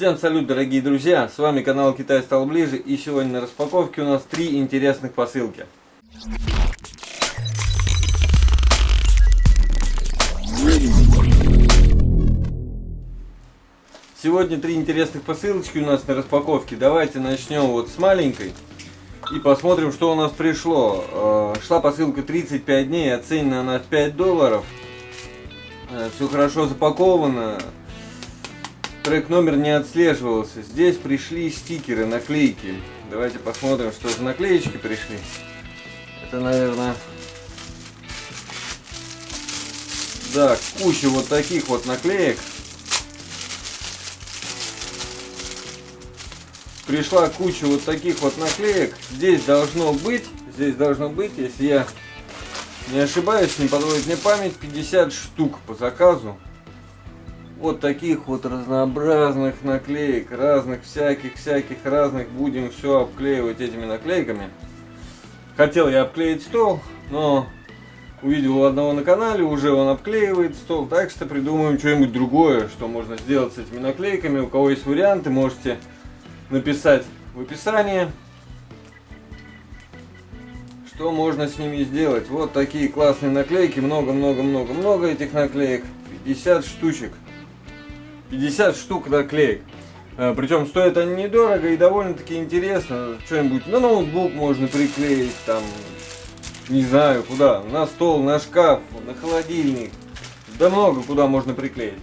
Всем салют, дорогие друзья! С вами канал Китай стал ближе и сегодня на распаковке у нас три интересных посылки. Сегодня три интересных посылочки у нас на распаковке. Давайте начнем вот с маленькой и посмотрим, что у нас пришло. Э, шла посылка 35 дней, оценена она в 5 долларов. Э, Все хорошо запаковано. Трек номер не отслеживался. Здесь пришли стикеры, наклейки. Давайте посмотрим, что за наклеечки пришли. Это, наверное... Да, куча вот таких вот наклеек. пришла куча вот таких вот наклеек. Здесь должно быть, здесь должно быть, если я не ошибаюсь, не подводит мне память, 50 штук по заказу. Вот таких вот разнообразных наклеек, разных всяких-всяких разных. Будем все обклеивать этими наклейками. Хотел я обклеить стол, но увидел у одного на канале, уже он обклеивает стол. Так что придумаем что-нибудь другое, что можно сделать с этими наклейками. У кого есть варианты, можете написать в описании, что можно с ними сделать. Вот такие классные наклейки, много-много-много-много этих наклеек, 50 штучек, 50 штук наклеек. А, Причем стоят они недорого и довольно-таки интересно. Что-нибудь на ноутбук можно приклеить, там, не знаю куда, на стол, на шкаф, на холодильник. Да много куда можно приклеить.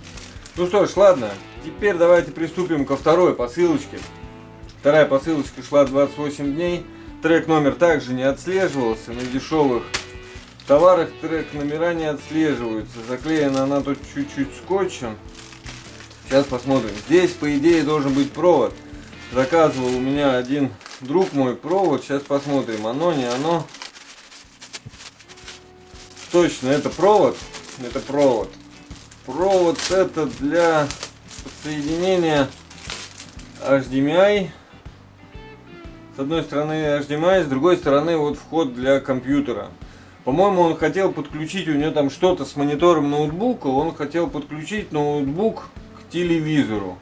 Ну что ж, ладно, теперь давайте приступим ко второй посылочке. Вторая посылочка шла 28 дней. Трек номер также не отслеживался. На дешевых товарах трек номера не отслеживаются. Заклеена она тут чуть-чуть скотчем. Сейчас посмотрим. Здесь, по идее, должен быть провод. Заказывал у меня один друг мой провод. Сейчас посмотрим, оно, не оно. Точно, это провод. Это провод. Провод это для подсоединения HDMI с одной стороны HDMI, с другой стороны вот вход для компьютера. По-моему, он хотел подключить, у него там что-то с монитором ноутбука, он хотел подключить ноутбук телевизору.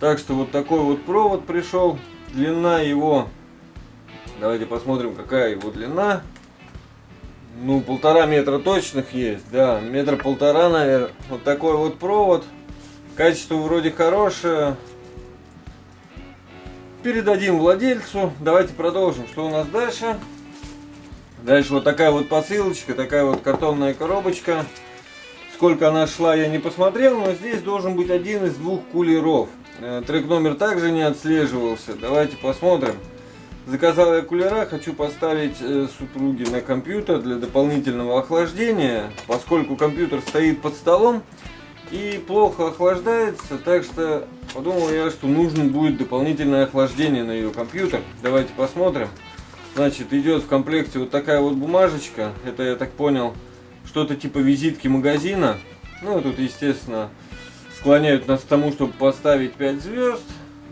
Так что вот такой вот провод пришел. Длина его, давайте посмотрим, какая его длина. Ну, полтора метра точных есть, да, метра полтора, наверное. Вот такой вот провод. Качество вроде хорошее, передадим владельцу. Давайте продолжим. Что у нас дальше? Дальше вот такая вот посылочка, такая вот картонная коробочка. Сколько она шла, я не посмотрел, но здесь должен быть один из двух кулеров. Э, трек номер также не отслеживался. Давайте посмотрим. Заказал я кулера, хочу поставить э, супруге на компьютер для дополнительного охлаждения. Поскольку компьютер стоит под столом, и плохо охлаждается, так что подумал я, что нужно будет дополнительное охлаждение на ее компьютер. Давайте посмотрим. Значит, идет в комплекте вот такая вот бумажечка. Это, я так понял, что-то типа визитки магазина. Ну, тут, естественно, склоняют нас к тому, чтобы поставить 5 звезд.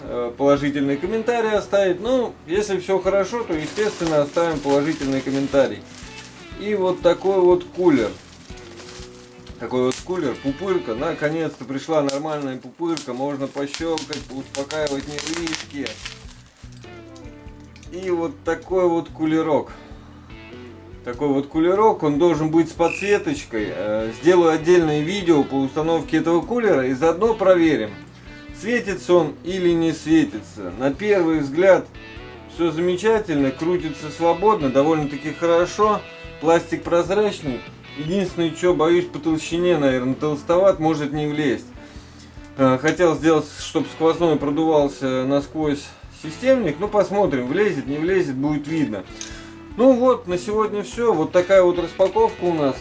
Э, положительный комментарий оставить. Ну, если все хорошо, то, естественно, оставим положительный комментарий. И вот такой вот кулер такой вот кулер, пупырка, наконец-то пришла нормальная пупырка, можно пощелкать, успокаивать нервишки. И вот такой вот кулерок. Такой вот кулерок, он должен быть с подсветочкой. Э, сделаю отдельное видео по установке этого кулера и заодно проверим, светится он или не светится. На первый взгляд все замечательно, крутится свободно, довольно-таки хорошо. Пластик прозрачный. Единственное, что боюсь по толщине, наверное, толстоват, может не влезть. Э, хотел сделать, чтобы сквозной продувался насквозь системник. Ну, посмотрим, влезет, не влезет, будет видно. Ну вот, на сегодня все. Вот такая вот распаковка у нас.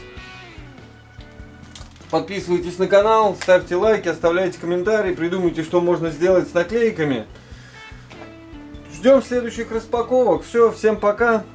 Подписывайтесь на канал, ставьте лайки, оставляйте комментарии, придумайте, что можно сделать с наклейками. Ждем следующих распаковок. Все, всем пока.